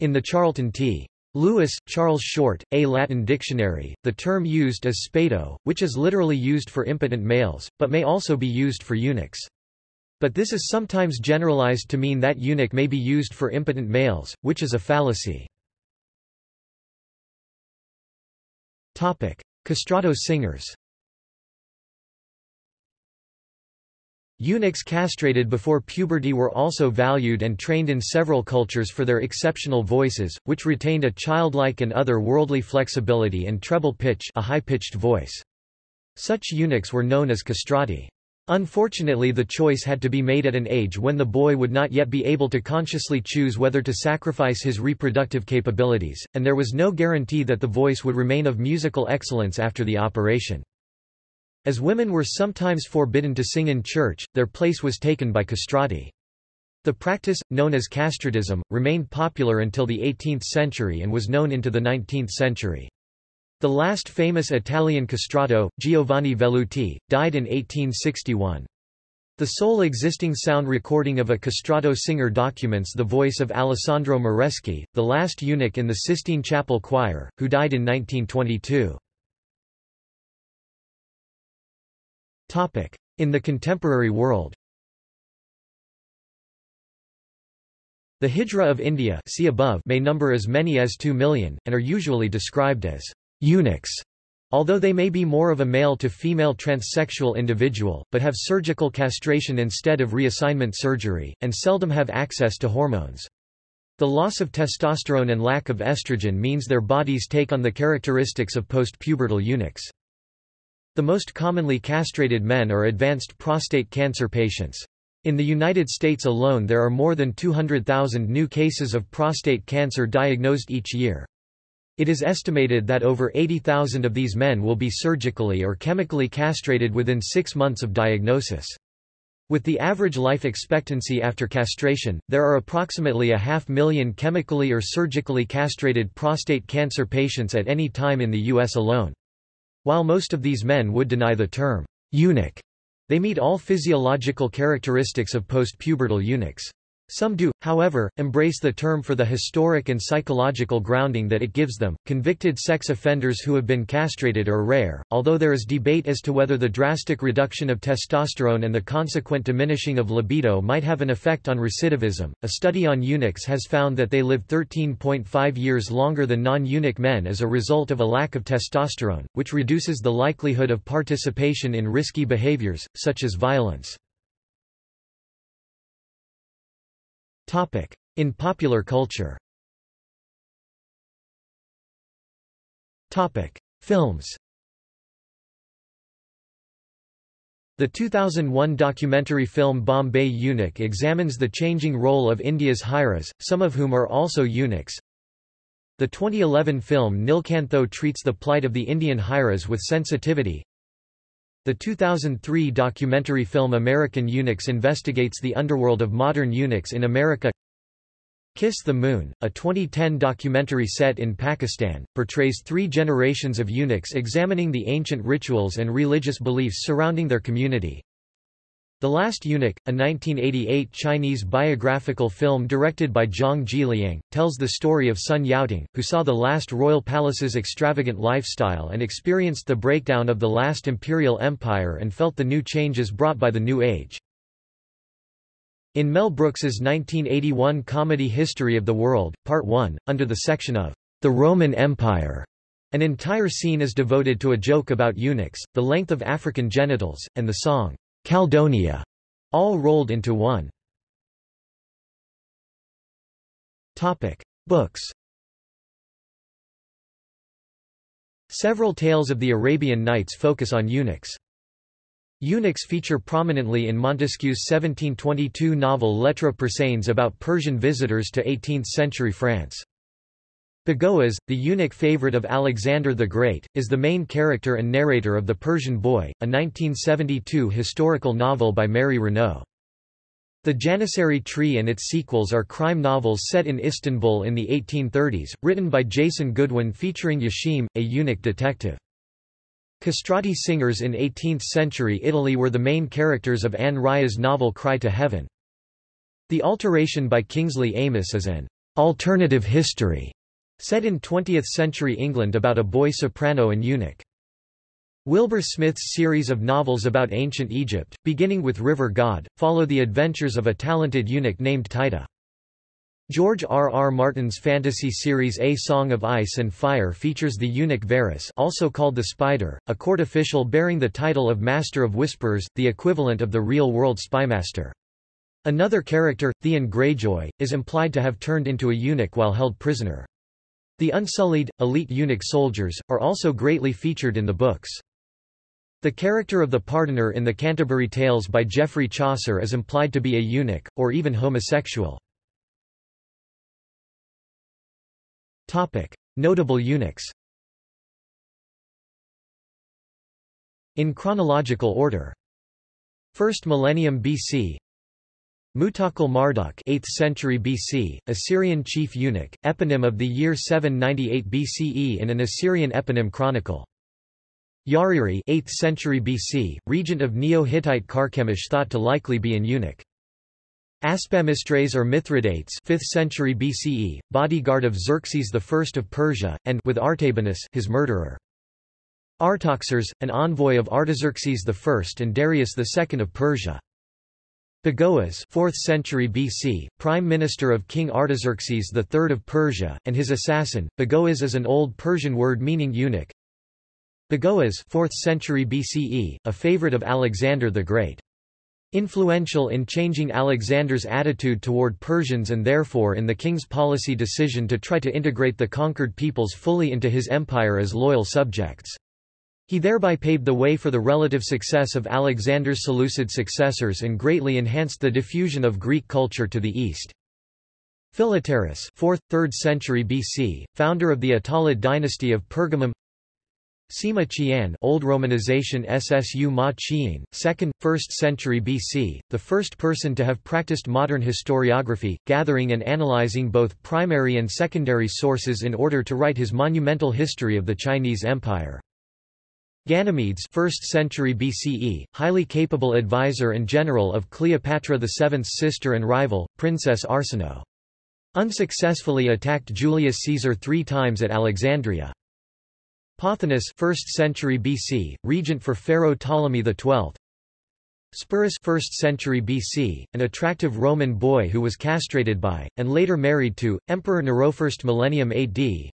Speaker 1: In the Charlton T. Lewis, Charles Short, A Latin Dictionary, the term used is spado, which is literally used for impotent males, but may also be used for eunuchs. But this is sometimes generalized to mean that eunuch may be used for impotent males, which is a fallacy. Topic. Castrato singers Eunuchs castrated before puberty were also valued and trained in several cultures for their exceptional voices, which retained a childlike and other-worldly flexibility and treble pitch a high-pitched voice. Such eunuchs were known as castrati. Unfortunately the choice had to be made at an age when the boy would not yet be able to consciously choose whether to sacrifice his reproductive capabilities, and there was no guarantee that the voice would remain of musical excellence after the operation. As women were sometimes forbidden to sing in church, their place was taken by castrati. The practice, known as castratism, remained popular until the 18th century and was known into the 19th century. The last famous Italian castrato, Giovanni Velluti, died in 1861. The sole existing sound recording of a castrato singer documents the voice of Alessandro Moreschi, the last eunuch in the Sistine Chapel Choir, who died in 1922. In the contemporary world The Hijra of India see above may number as many as 2 million, and are usually described as eunuchs, although they may be more of a male-to-female transsexual individual, but have surgical castration instead of reassignment surgery, and seldom have access to hormones. The loss of testosterone and lack of estrogen means their bodies take on the characteristics of post-pubertal eunuchs. The most commonly castrated men are advanced prostate cancer patients. In the United States alone there are more than 200,000 new cases of prostate cancer diagnosed each year. It is estimated that over 80,000 of these men will be surgically or chemically castrated within six months of diagnosis. With the average life expectancy after castration, there are approximately a half million chemically or surgically castrated prostate cancer patients at any time in the U.S. alone. While most of these men would deny the term eunuch, they meet all physiological characteristics of postpubertal eunuchs. Some do, however, embrace the term for the historic and psychological grounding that it gives them. Convicted sex offenders who have been castrated are rare, although there is debate as to whether the drastic reduction of testosterone and the consequent diminishing of libido might have an effect on recidivism. A study on eunuchs has found that they live 13.5 years longer than non eunuch men as a result of a lack of testosterone, which reduces the likelihood of participation in risky behaviors, such as violence. In popular culture Films The 2001 documentary film Bombay Eunuch examines the changing role of India's Hijras, some of whom are also eunuchs. The 2011 film Nilkantho treats the plight of the Indian Hijras with sensitivity. The 2003 documentary film American Eunuchs investigates the underworld of modern eunuchs in America. Kiss the Moon, a 2010 documentary set in Pakistan, portrays three generations of eunuchs examining the ancient rituals and religious beliefs surrounding their community. The Last Eunuch, a 1988 Chinese biographical film directed by Zhang Jiliang, tells the story of Sun Yaoting, who saw the last royal palace's extravagant lifestyle and experienced the breakdown of the last imperial empire and felt the new changes brought by the New Age. In Mel Brooks's 1981 comedy History of the World, Part 1, under the section of The Roman Empire, an entire scene is devoted to a joke about eunuchs, the length of African genitals, and the song, Caledonia, all rolled into one. Topic: Books. Several tales of the Arabian Nights focus on eunuchs. Eunuchs feature prominently in Montesquieu's 1722 novel Lettres persanes about Persian visitors to 18th-century France. Bagoas, the eunuch favorite of Alexander the Great, is the main character and narrator of The Persian Boy, a 1972 historical novel by Mary Renault. The Janissary Tree and its sequels are crime novels set in Istanbul in the 1830s, written by Jason Goodwin featuring Yashim, a eunuch detective. Castrati singers in 18th-century Italy were the main characters of Anne Rice's novel Cry to Heaven. The Alteration by Kingsley Amis is an alternative history Set in 20th-century England about a boy soprano and eunuch. Wilbur Smith's series of novels about ancient Egypt, beginning with River God, follow the adventures of a talented eunuch named Taita. George R. R. Martin's fantasy series A Song of Ice and Fire features the eunuch Varys also called the Spider, a court official bearing the title of Master of Whisperers, the equivalent of the real-world spymaster. Another character, Theon Greyjoy, is implied to have turned into a eunuch while held prisoner. The unsullied, elite eunuch soldiers, are also greatly featured in the books. The character of the pardoner in the Canterbury Tales by Geoffrey Chaucer is implied to be a eunuch, or even homosexual. Notable eunuchs In chronological order. First millennium BC Mutakkil Marduk 8th century BC, Assyrian chief eunuch, eponym of the year 798 BCE in an Assyrian eponym chronicle. Yariri 8th century BC, regent of Neo-Hittite Carchemish thought to likely be an eunuch. Aspamitres or Mithridates 5th century BCE, bodyguard of Xerxes I of Persia, and with Artabanus his murderer. Artoxares, an envoy of Artaxerxes I and Darius II of Persia. Bagoas 4th century BC, Prime Minister of King Artaxerxes III of Persia, and his assassin. Bagoas is an Old Persian word meaning eunuch. Bagoas 4th century BCE, a favorite of Alexander the Great. Influential in changing Alexander's attitude toward Persians and therefore in the king's policy decision to try to integrate the conquered peoples fully into his empire as loyal subjects. He thereby paved the way for the relative success of Alexander's Seleucid successors and greatly enhanced the diffusion of Greek culture to the east. Philetaerus 4th, 3rd century BC, founder of the Attalid dynasty of Pergamum Sima Qian Old Romanization Ssu Ma Qian, 2nd, 1st century BC, the first person to have practiced modern historiography, gathering and analyzing both primary and secondary sources in order to write his monumental history of the Chinese Empire. Ganymedes 1st century BCE, highly capable advisor and general of Cleopatra VII's sister and rival, Princess Arsinoe. Unsuccessfully attacked Julius Caesar three times at Alexandria. Pothinus 1st century BC, regent for Pharaoh Ptolemy XII. Sporus 1st century BC, an attractive Roman boy who was castrated by, and later married to, Emperor Nero 1st millennium AD,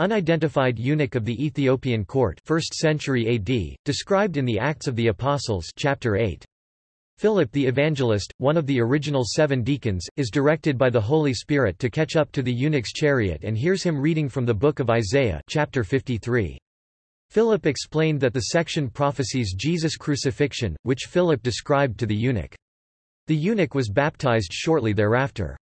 Speaker 1: Unidentified eunuch of the Ethiopian court 1st century AD, described in the Acts of the Apostles chapter 8. Philip the Evangelist, one of the original seven deacons, is directed by the Holy Spirit to catch up to the eunuch's chariot and hears him reading from the book of Isaiah chapter 53. Philip explained that the section prophesies Jesus' crucifixion, which Philip described to the eunuch. The eunuch was baptized shortly thereafter.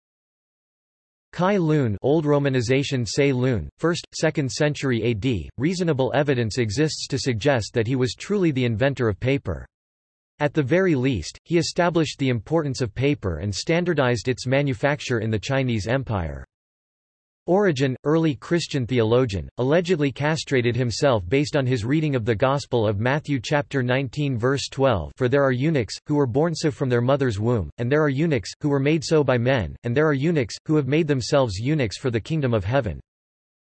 Speaker 1: Cai Lun Old Romanization Ts'ai Lun, 1st, 2nd century AD, reasonable evidence exists to suggest that he was truly the inventor of paper. At the very least, he established the importance of paper and standardized its manufacture in the Chinese Empire. Origen, early Christian theologian, allegedly castrated himself based on his reading of the Gospel of Matthew chapter 19 verse 12 For there are eunuchs, who were born so from their mother's womb, and there are eunuchs, who were made so by men, and there are eunuchs, who have made themselves eunuchs for the kingdom of heaven.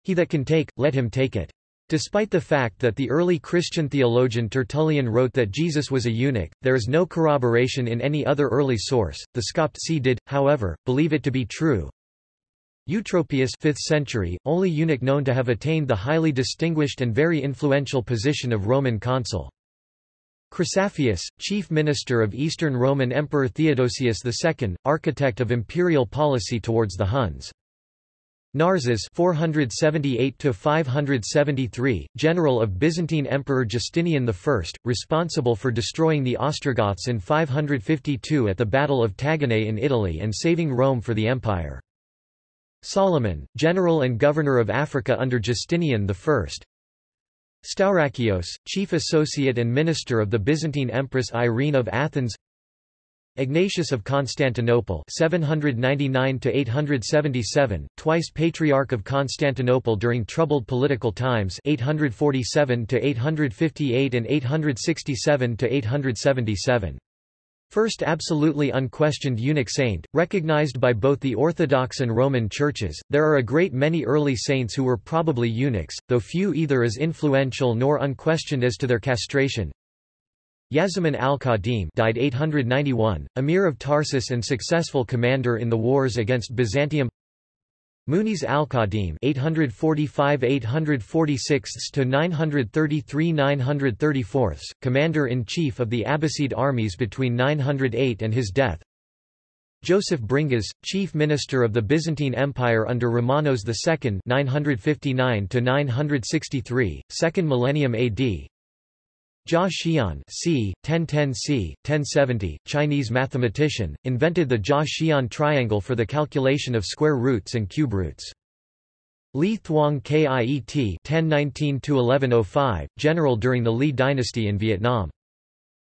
Speaker 1: He that can take, let him take it. Despite the fact that the early Christian theologian Tertullian wrote that Jesus was a eunuch, there is no corroboration in any other early source. The Skoptsi did, however, believe it to be true, Eutropius 5th century, only eunuch known to have attained the highly distinguished and very influential position of Roman consul. Chrysaphius, chief minister of Eastern Roman Emperor Theodosius II, architect of imperial policy towards the Huns. Narses 478–573, general of Byzantine Emperor Justinian I, responsible for destroying the Ostrogoths in 552 at the Battle of Taginae in Italy and saving Rome for the empire. Solomon, general and governor of Africa under Justinian I. Staurakios, chief associate and minister of the Byzantine Empress Irene of Athens Ignatius of Constantinople 799–877, twice Patriarch of Constantinople during troubled political times 847–858 and 867–877 First absolutely unquestioned eunuch saint, recognized by both the Orthodox and Roman churches, there are a great many early saints who were probably eunuchs, though few either as influential nor unquestioned as to their castration. Yazaman al-Khadim died 891, emir of Tarsus and successful commander in the wars against Byzantium Munis al-Khadim 845-846 to 933-934, commander-in-chief of the Abbasid armies between 908 and his death. Joseph Bringas, chief minister of the Byzantine Empire under Romanos II 959 to 963, second millennium AD. Jia Xian c. 1010 c. 1070, Chinese mathematician, invented the Jia-Xian triangle for the calculation of square roots and cube roots. Li Thuong Kiet 1019-1105, general during the Li dynasty in Vietnam.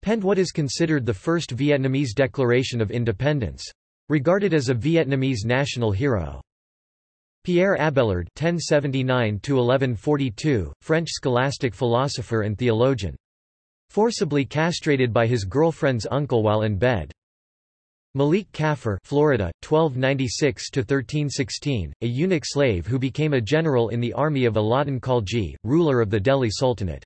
Speaker 1: Penned what is considered the first Vietnamese declaration of independence. Regarded as a Vietnamese national hero. Pierre Abelard (1079–1142), French scholastic philosopher and theologian. Forcibly castrated by his girlfriend's uncle while in bed. Malik Kafur Florida, 1296–1316, a eunuch slave who became a general in the army of Alauddin Khalji, ruler of the Delhi Sultanate.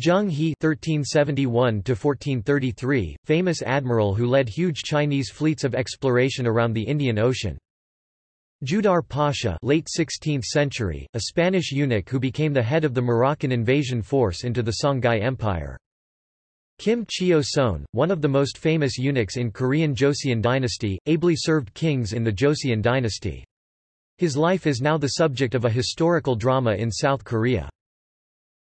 Speaker 1: Zheng He (1371–1433), famous admiral who led huge Chinese fleets of exploration around the Indian Ocean. Judar Pasha late 16th century, a Spanish eunuch who became the head of the Moroccan invasion force into the Songhai Empire. Kim Cheo-seon, one of the most famous eunuchs in Korean Joseon dynasty, ably served kings in the Joseon dynasty. His life is now the subject of a historical drama in South Korea.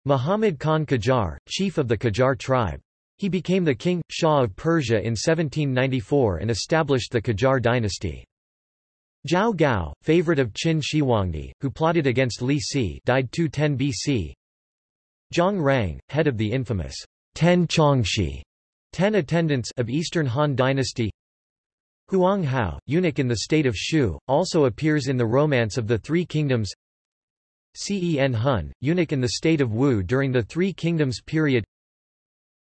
Speaker 1: Muhammad Khan Qajar, chief of the Qajar tribe. He became the king, Shah of Persia in 1794 and established the Qajar dynasty. Zhao Gao, favorite of Qin Shi who plotted against Li Si died 210 BC. Zhang Rang, head of the infamous Ten Changshi ten attendants of Eastern Han Dynasty. Huang Hao, eunuch in the state of Shu, also appears in the Romance of the Three Kingdoms. Cen Hun, eunuch in the state of Wu during the Three Kingdoms period.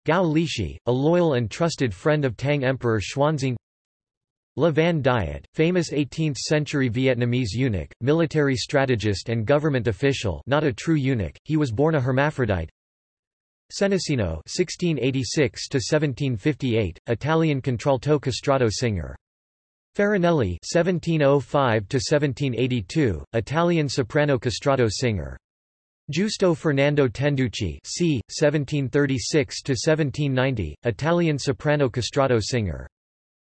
Speaker 1: Gao Lishi, a loyal and trusted friend of Tang Emperor Xuanzong Le Van Duyet, famous 18th-century Vietnamese eunuch, military strategist and government official not a true eunuch, he was born a hermaphrodite Senesino (1686–1758), Italian contralto castrato singer. Farinelli (1705–1782), Italian soprano castrato singer. Giusto Fernando Tenducci c. 1736–1790, Italian soprano castrato singer.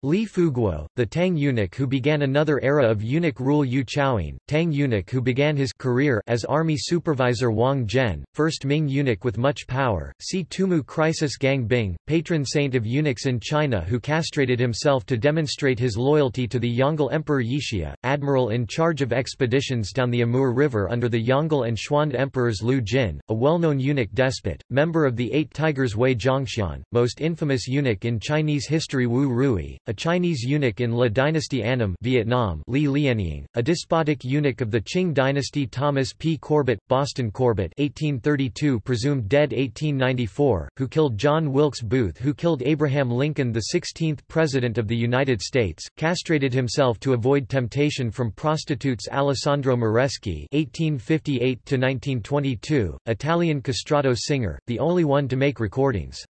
Speaker 1: Li Fuguo, the Tang eunuch who began another era of eunuch rule Yu Chaoying, Tang eunuch who began his career as army supervisor Wang Zhen, first Ming eunuch with much power, see Tumu Crisis Gang Bing, patron saint of eunuchs in China who castrated himself to demonstrate his loyalty to the Yongle Emperor Yishiha, admiral in charge of expeditions down the Amur River under the Yongle and Xuande emperors Liu Jin, a well-known eunuch despot, member of the Eight Tigers Wei Zhongxian, most infamous eunuch in Chinese history Wu Rui, Chinese eunuch in Le Dynasty Annam Vietnam Li Lianying, a despotic eunuch of the Qing dynasty Thomas P. Corbett, Boston Corbett 1832 presumed dead 1894, who killed John Wilkes Booth who killed Abraham Lincoln the 16th President of the United States, castrated himself to avoid temptation from prostitutes Alessandro Moreschi 1858 Italian castrato singer, the only one to make recordings.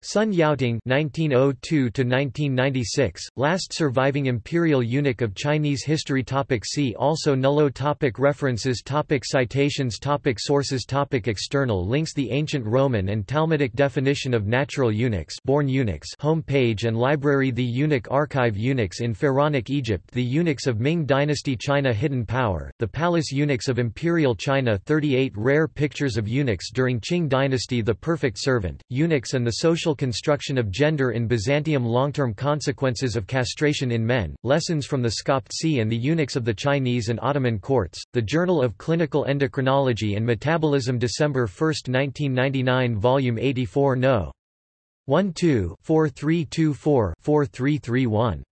Speaker 1: Sun Yaoting (1902–1996), last surviving imperial eunuch of Chinese history. Topic see also Nullo. Topic References. Topic Citations. Topic Sources. Topic External links. The ancient Roman and Talmudic definition of natural eunuchs, born eunuchs. Home page and library. The Eunuch Archive. Eunuchs in Pharaonic Egypt. The eunuchs of Ming Dynasty. China. Hidden power. The palace eunuchs of Imperial China. 38 rare pictures of eunuchs during Qing Dynasty. The perfect servant. Eunuchs and the social construction of gender in Byzantium Long-term consequences of castration in men, lessons from the Skoptsi and the eunuchs of the Chinese and Ottoman courts, the Journal of Clinical Endocrinology and Metabolism December 1, 1999 Volume 84 No. 12 4324 4331